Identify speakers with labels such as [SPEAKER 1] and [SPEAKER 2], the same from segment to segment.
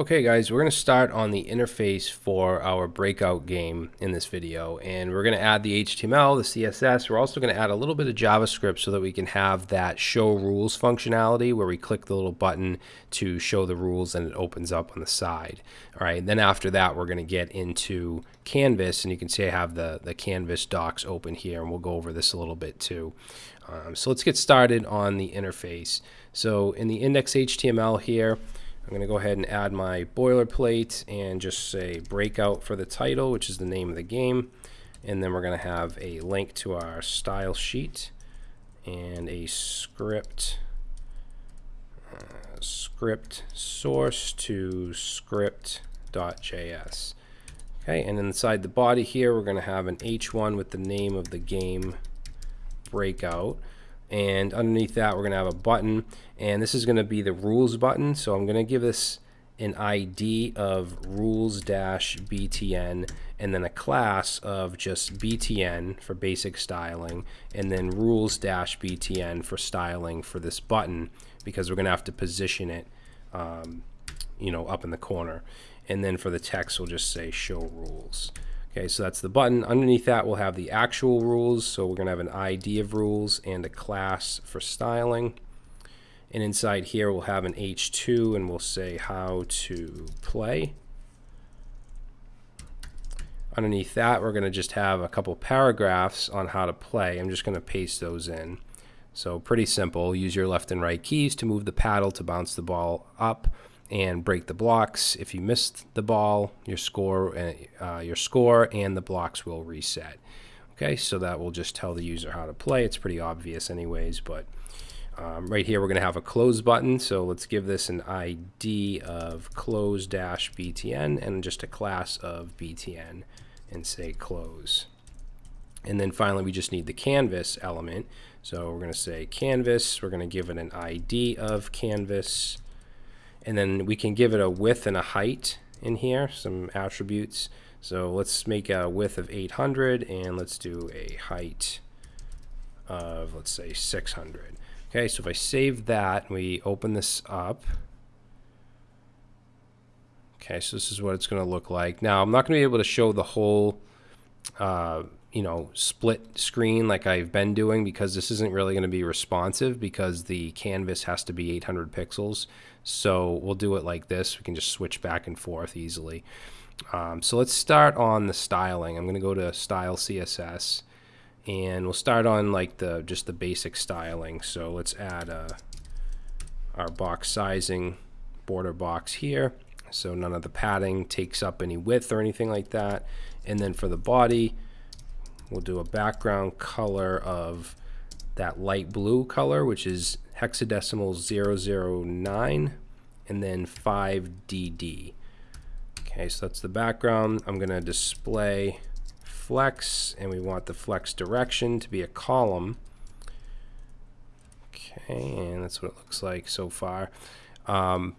[SPEAKER 1] Okay guys, we're going to start on the interface for our breakout game in this video and we're going to add the HTML, the CSS, we're also going to add a little bit of JavaScript so that we can have that show rules functionality where we click the little button to show the rules and it opens up on the side. Alright, and then after that we're going to get into Canvas and you can see I have the, the Canvas docs open here and we'll go over this a little bit too. Um, so let's get started on the interface. So in the index HTML here, I'm going to go ahead and add my boilerplate and just say breakout for the title, which is the name of the game. And then we're going to have a link to our style sheet and a script uh, script source to script.js. Okay, and inside the body here, we're going to have an h1 with the name of the game breakout and underneath that we're going to have a button and this is going to be the rules button. So I'm going to give this an ID of rules-btn and then a class of just BTN for basic styling and then rules-btn for styling for this button because we're going to have to position it um, you know up in the corner. And then for the text we'll just say show rules Okay, so that's the button. Underneath that, we'll have the actual rules. So we're going to have an ID of rules and a class for styling. And inside here, we'll have an H2 and we'll say how to play. Underneath that, we're going to just have a couple paragraphs on how to play. I'm just going to paste those in. So pretty simple. Use your left and right keys to move the paddle to bounce the ball up and break the blocks. If you missed the ball, your score, uh, uh, your score and the blocks will reset. Okay, so that will just tell the user how to play. It's pretty obvious anyways, but um, right here we're going to have a close button. So let's give this an ID of close-btn and just a class of BTN and say close. And then finally we just need the canvas element. So we're going to say canvas. We're going to give it an ID of canvas and then we can give it a width and a height in here, some attributes. So let's make a width of 800 and let's do a height of, let's say 600. Okay, so if I save that, we open this up. Okay, so this is what it's going to look like. Now, I'm not going to be able to show the whole uh, you know, split screen like I've been doing because this isn't really going to be responsive because the canvas has to be 800 pixels. So we'll do it like this. We can just switch back and forth easily. Um, so let's start on the styling. I'm going to go to Style CSS and we'll start on like the just the basic styling. So let's add a, uh, our box sizing border box here. So none of the padding takes up any width or anything like that. And then for the body, We'll do a background color of that light blue color, which is hexadecimal 009 and then 5DD. Okay, so that's the background. I'm going to display flex, and we want the flex direction to be a column. Okay, and that's what it looks like so far. Um,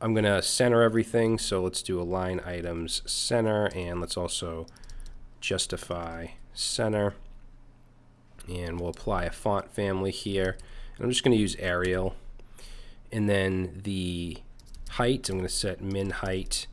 [SPEAKER 1] I'm going to center everything, so let's do align items center, and let's also justify center and we'll apply a font family here I'm just going to use Arial. And then the height I'm going to set min height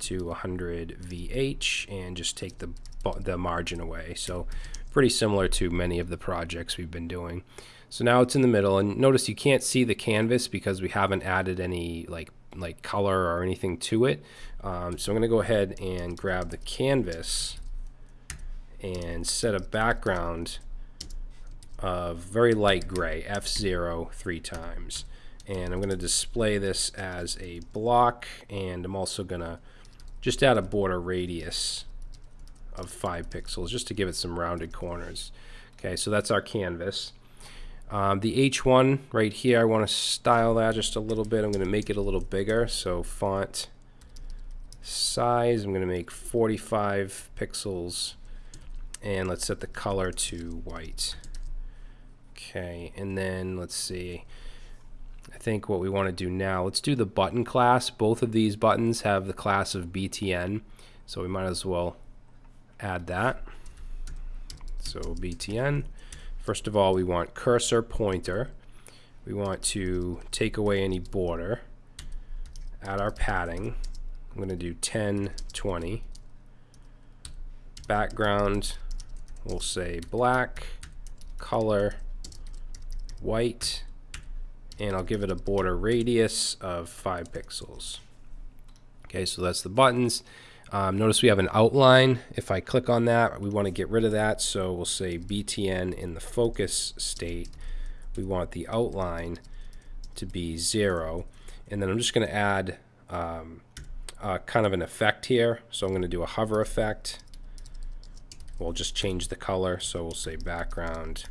[SPEAKER 1] to 100 VH and just take the the margin away. So pretty similar to many of the projects we've been doing. So now it's in the middle and notice you can't see the canvas because we haven't added any like like color or anything to it. Um, so I'm going to go ahead and grab the canvas and set a background of very light gray, F0 three times. And I'm going to display this as a block and I'm also going to just add a border radius of 5 pixels just to give it some rounded corners. Okay, so that's our canvas. Um, the H1 right here, I want to style that just a little bit. I'm going to make it a little bigger. So font size, I'm going to make 45 pixels and let's set the color to white okay and then let's see. I think what we want to do now let's do the button class. Both of these buttons have the class of BTN so we might as well add that. So BTN first of all we want cursor pointer. We want to take away any border. Add our padding. I'm going to do 10, 20. Background, we'll say black, color, white, and I'll give it a border radius of 5 pixels. Okay, so that's the buttons. Um, notice we have an outline. If I click on that, we want to get rid of that. So we'll say BTN in the focus state. We want the outline to be 0. And then I'm just going to add um, uh, kind of an effect here. So I'm going to do a hover effect. We'll just change the color. So we'll say background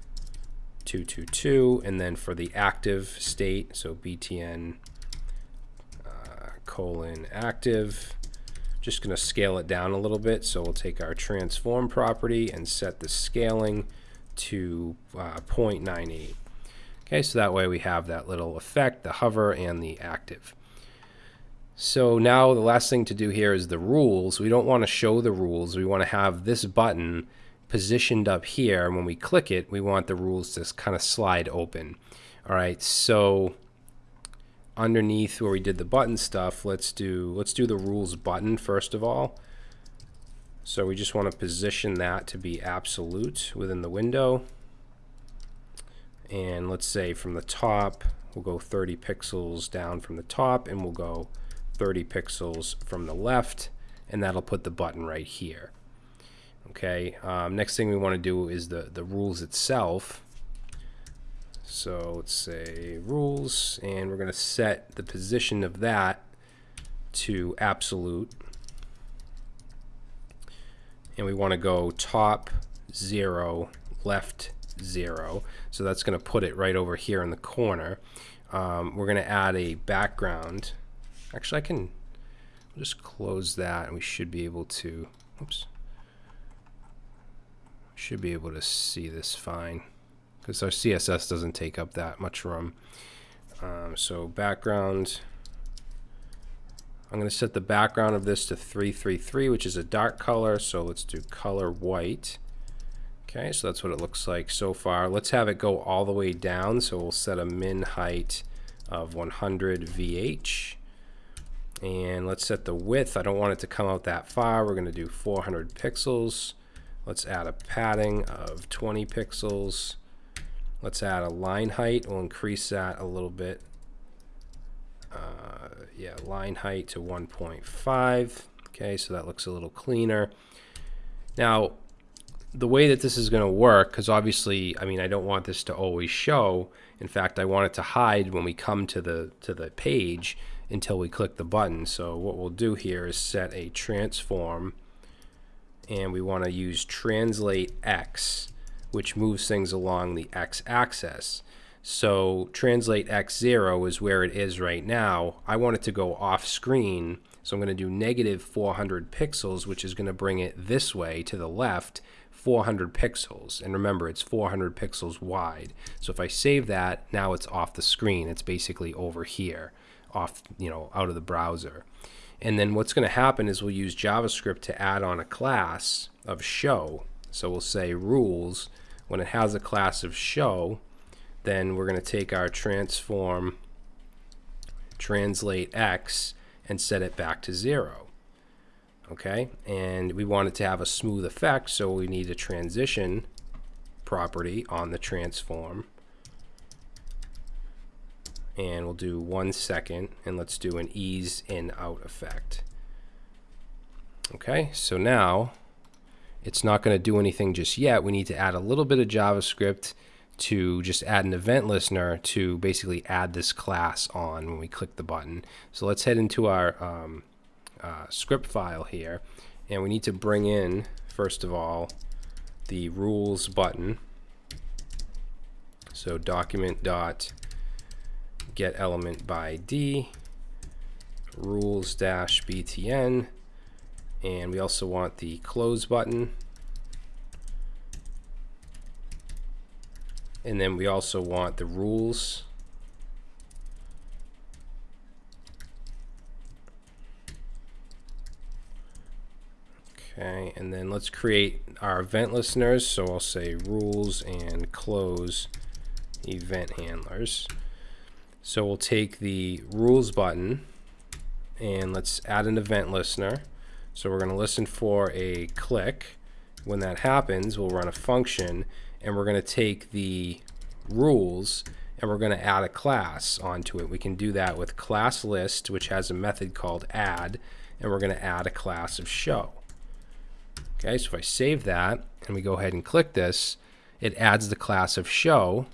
[SPEAKER 1] 222. And then for the active state, so BTN uh, colon active, just going to scale it down a little bit. So we'll take our transform property and set the scaling to uh, 0.98. Okay, so that way we have that little effect, the hover and the active. So now the last thing to do here is the rules. We don't want to show the rules. We want to have this button positioned up here. And when we click it, we want the rules to kind of slide open. All right, so underneath where we did the button stuff, let's do let's do the rules button first of all. So we just want to position that to be absolute within the window. And let's say from the top, we'll go 30 pixels down from the top and we'll go 30 pixels from the left and that'll put the button right here. Okay, um, next thing we want to do is the, the rules itself. So let's say rules, and we're going to set the position of that to absolute. And we want to go top 0, left 0. So that's going to put it right over here in the corner. Um, we're going to add a background Actually, I can just close that and we should be able to, oops, should be able to see this fine because our CSS doesn't take up that much room. Um, so background, I'm going to set the background of this to 333, which is a dark color. So let's do color white. Okay, so that's what it looks like so far. Let's have it go all the way down. So we'll set a min height of 100 VH and let's set the width I don't want it to come out that far we're gonna do 400 pixels let's add a padding of 20 pixels. Let's add a line height. We'll increase that a little bit. Uh, yeah line height to 1.5 okay so that looks a little cleaner. Now the way that this is going to work because obviously I mean I don't want this to always show. In fact I want it to hide when we come to the to the page until we click the button. So what we'll do here is set a transform and we want to use translate X which moves things along the X axis. So translate X0 is where it is right now. I want it to go off screen so I'm going to do negative 400 pixels which is going to bring it this way to the left 400 pixels and remember it's 400 pixels wide so if I save that now it's off the screen it's basically over here off, you know, out of the browser. And then what's going to happen is we'll use JavaScript to add on a class of show. So we'll say rules. When it has a class of show, then we're going to take our transform translate x and set it back to zero. Okay, and we want it to have a smooth effect, so we need a transition property on the transform and we'll do one second and let's do an ease in out effect. Okay, so now it's not going to do anything just yet. We need to add a little bit of JavaScript to just add an event listener to basically add this class on when we click the button. So let's head into our um, uh, script file here and we need to bring in first of all the rules button. So document dot get element by ID, rules dash btn, and we also want the close button. And then we also want the rules. Okay, and then let's create our event listeners. So I'll say rules and close event handlers. So we'll take the rules button and let's add an event listener. So we're going to listen for a click. When that happens, we'll run a function and we're going to take the rules and we're going to add a class onto it. We can do that with class list, which has a method called add, and we're going to add a class of show. Okay, so if I save that and we go ahead and click this, it adds the class of show,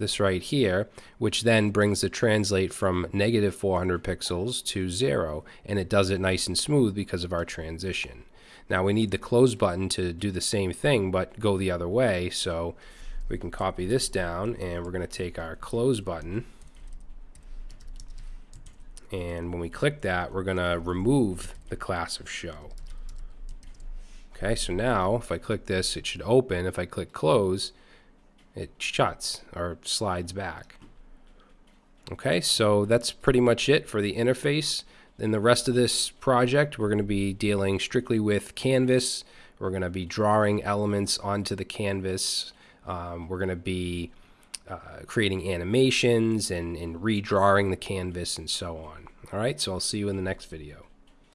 [SPEAKER 1] this right here, which then brings the translate from negative 400 pixels to zero, and it does it nice and smooth because of our transition. Now we need the close button to do the same thing, but go the other way, so we can copy this down, and we're going to take our close button, and when we click that, we're going to remove the class of show. Okay, so now if I click this, it should open. If I click close, it shuts or slides back. Okay, so that's pretty much it for the interface. In the rest of this project, we're going to be dealing strictly with Canvas. We're going to be drawing elements onto the canvas. Um, we're going to be uh, creating animations and, and redrawing the canvas and so on. All right, so I'll see you in the next video.